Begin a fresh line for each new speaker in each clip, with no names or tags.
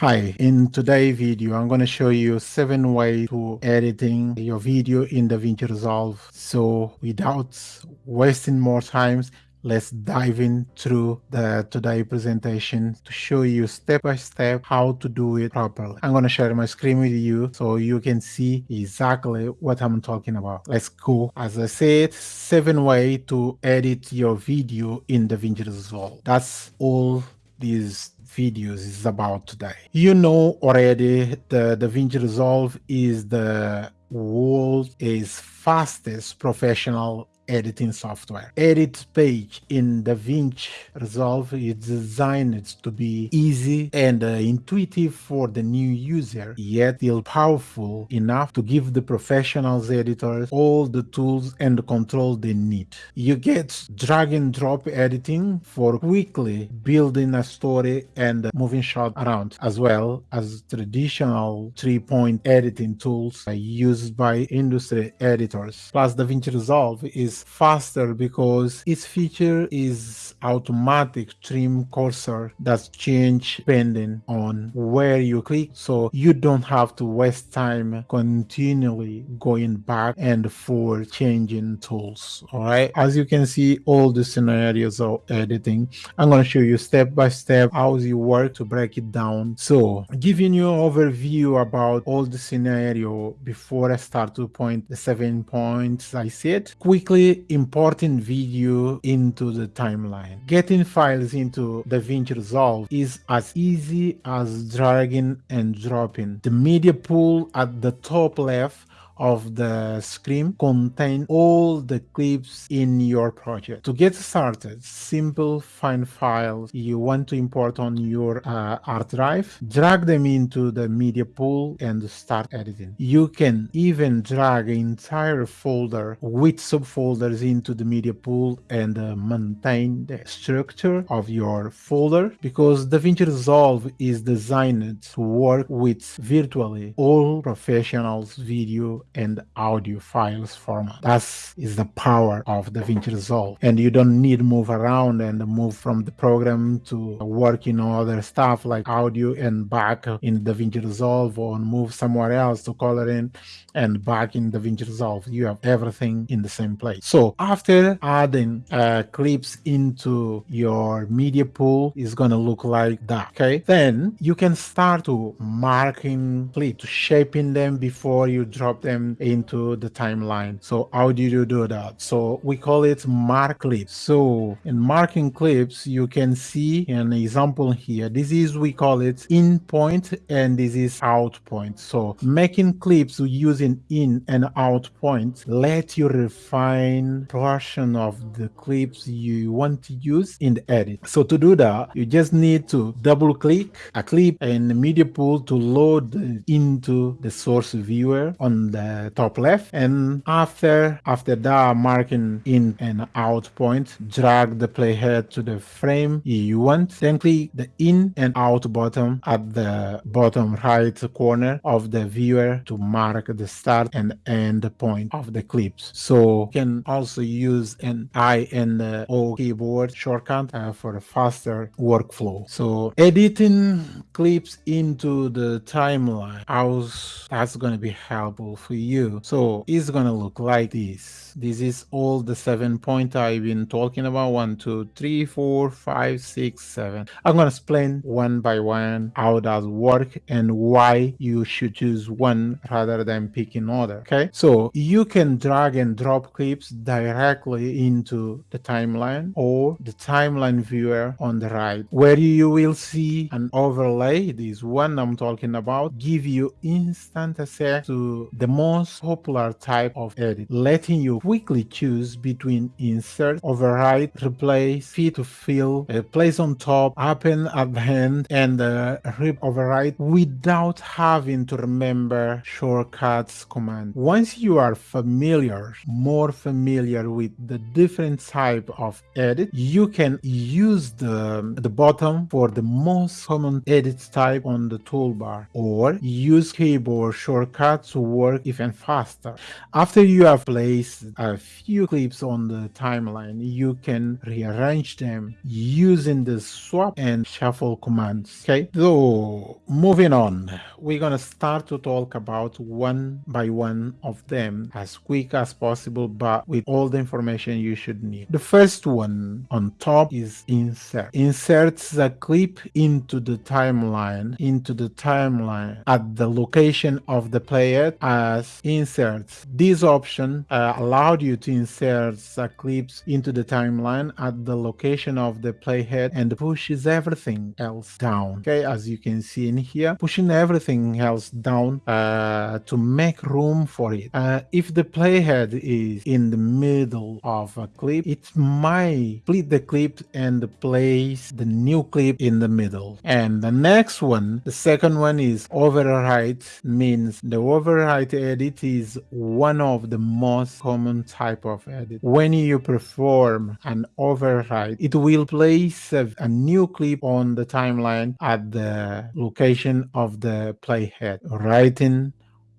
Hi, in today's video, I'm going to show you seven ways to editing your video in DaVinci Resolve. So without wasting more times, let's dive in through the today presentation to show you step by step how to do it properly. I'm going to share my screen with you so you can see exactly what I'm talking about. Let's go. As I said, seven ways to edit your video in DaVinci Resolve. That's all these videos is about today. You know already the DaVinci Resolve is the world's fastest professional editing software. Edit page in DaVinci Resolve is designed to be easy and uh, intuitive for the new user, yet still powerful enough to give the professionals editors all the tools and control they need. You get drag and drop editing for quickly building a story and moving shot around, as well as traditional three-point editing tools used by industry editors. Plus, DaVinci Resolve is faster because its feature is automatic trim cursor that change depending on where you click. So you don't have to waste time continually going back and forth changing tools all right? As you can see all the scenarios of editing. I'm going to show you step by step how you work to break it down. So giving you an overview about all the scenario before i start to point the seven points i said quickly importing video into the timeline. Getting files into DaVinci Resolve is as easy as dragging and dropping. The media pool at the top left of the screen contain all the clips in your project. To get started, simple find files you want to import on your uh, hard drive, drag them into the media pool and start editing. You can even drag entire folder with subfolders into the media pool and uh, maintain the structure of your folder because DaVinci Resolve is designed to work with virtually all professionals video and audio files format. That is the power of DaVinci Resolve. And you don't need to move around and move from the program to working on other stuff like audio and back in DaVinci Resolve or move somewhere else to color in and back in DaVinci Resolve. You have everything in the same place. So after adding uh, clips into your media pool, is going to look like that. Okay. Then you can start to marking clips, to shaping them before you drop them into the timeline. So how do you do that? So we call it mark clips. So in marking clips, you can see an example here. This is, we call it in point and this is out point. So making clips using in and out point let you refine portion of the clips you want to use in the edit. So to do that, you just need to double click a clip the media pool to load into the source viewer on the top left. And after after that marking in and out point drag the playhead to the frame you want. Then click the in and out button at the bottom right corner of the viewer to mark the start and end point of the clips. So you can also use an I and O keyboard shortcut uh, for a faster workflow. So editing clips into the timeline how's that's going to be helpful for you you. So it's gonna look like this. This is all the seven points I've been talking about. One, two, three, four, five, six, seven. I'm gonna explain one by one how does work and why you should choose one rather than picking other. Okay, so you can drag and drop clips directly into the timeline or the timeline viewer on the right, where you will see an overlay. This one I'm talking about give you instant access to the most most popular type of edit, letting you quickly choose between insert, override, replace, fit to fill, uh, place on top, open at the end, and uh, rip override without having to remember shortcuts command. Once you are familiar, more familiar with the different type of edit, you can use the, the bottom for the most common edit type on the toolbar or use keyboard shortcuts to work if even faster. After you have placed a few clips on the timeline, you can rearrange them using the swap and shuffle commands. Okay, so moving on, we're gonna start to talk about one by one of them as quick as possible, but with all the information you should need. The first one on top is insert. Inserts a clip into the timeline, into the timeline at the location of the player as inserts. This option uh, allowed you to insert uh, clips into the timeline at the location of the playhead and pushes everything else down. Okay, as you can see in here, pushing everything else down uh, to make room for it. Uh, if the playhead is in the middle of a clip, it might split the clip and place the new clip in the middle. And the next one, the second one is overwrite, means the overwrite edit is one of the most common type of edit. When you perform an overwrite, it will place a, a new clip on the timeline at the location of the playhead. Writing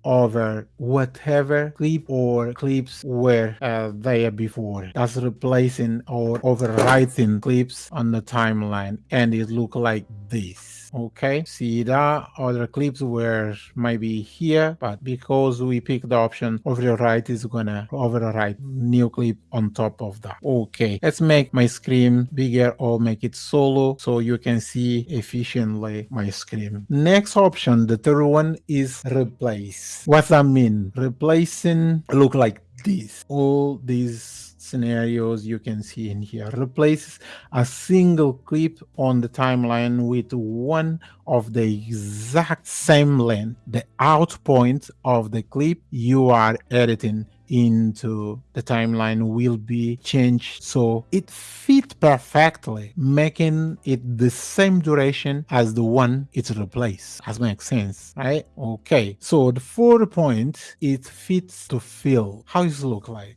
over whatever clip or clips were uh, there before. That's replacing or overwriting clips on the timeline and it look like this okay see that other clips were maybe here but because we picked the option overwrite is gonna overwrite new clip on top of that. Okay let's make my screen bigger or make it solo so you can see efficiently my screen. Next option the third one is replace. What that mean? Replacing look like this. All these scenarios you can see in here. Replaces a single clip on the timeline with one of the exact same length. The out point of the clip you are editing into the timeline will be changed. So it fit perfectly making it the same duration as the one it's replaced. As makes sense right? Okay. So the fourth point it fits to fill. How it look like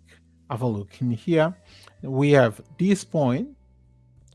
have a look. In here we have this point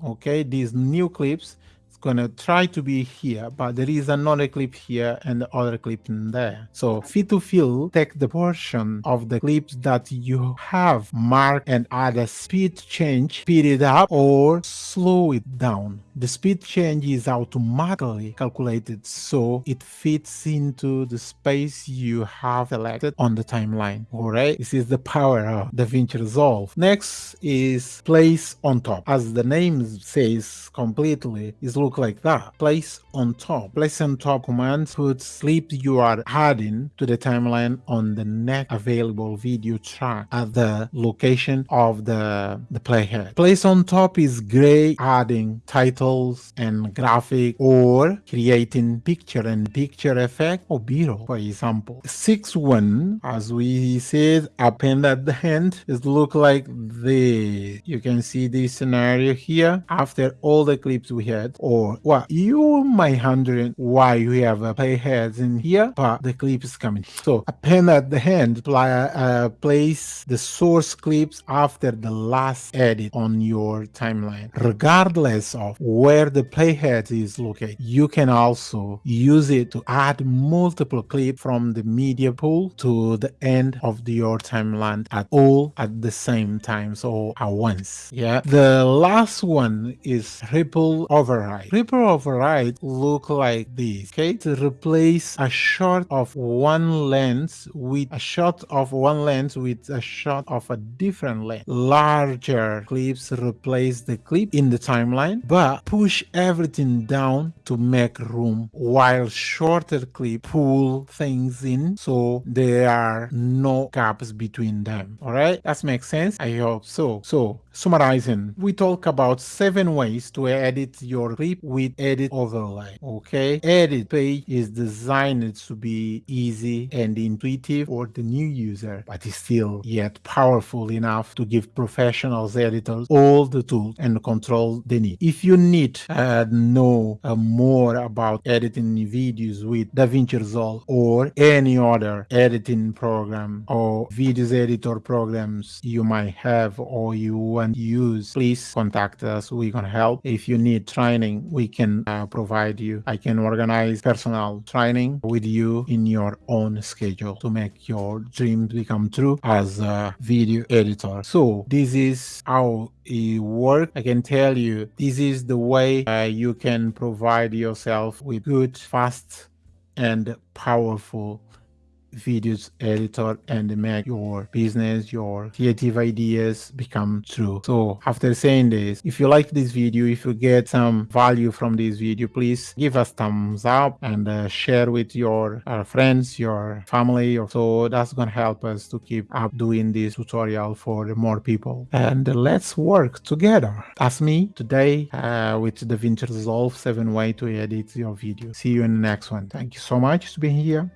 okay these new clips it's gonna try to be here but there is another clip here and the other clip in there so fit to fill take the portion of the clips that you have marked and add a speed change speed it up or slow it down the speed change is automatically calculated so it fits into the space you have selected on the timeline. Alright, this is the power of DaVinci Resolve. Next is place on top. As the name says completely, it look like that. Place on top. Place on top command puts clip you are adding to the timeline on the next available video track at the location of the, the playhead. Place on top is great adding titles and graphic or creating picture and picture effect or b-roll for example. Six one as we said append at the end is look like this. You can see this scenario here after all the clips we had or well you might wondering why we have a playheads in here but the clip is coming. So append at the end play, uh, place the source clips after the last edit on your timeline regardless of where the playhead is located. You can also use it to add multiple clips from the media pool to the end of your timeline at all at the same time, so at once. Yeah. The last one is ripple override. Ripple override look like this. Okay, to replace a shot of one lens with a shot of one lens with a shot of a different lens. Larger clips replace the clip in the timeline, but push everything down to make room while shorter clip pull things in so there are no gaps between them. All right? That makes sense? I hope so. So summarizing we talk about seven ways to edit your clip with edit overlay okay? Edit page is designed to be easy and intuitive for the new user but is still yet powerful enough to give professionals editors all the tools and control they need. If you need uh, know uh, more about editing videos with DaVinci Resolve or any other editing program or videos editor programs you might have or you want to use, please contact us. We can help. If you need training, we can uh, provide you. I can organize personal training with you in your own schedule to make your dreams become true as a video editor. So this is how it works. I can tell you this is the way uh, you can provide yourself with good, fast, and powerful videos editor and make your business your creative ideas become true. So after saying this if you like this video if you get some value from this video please give us thumbs up and uh, share with your uh, friends your family. Or so that's gonna help us to keep up doing this tutorial for more people. And let's work together. That's me today uh, with the DaVinci Resolve 7 way to edit your video. See you in the next one. Thank you so much for being here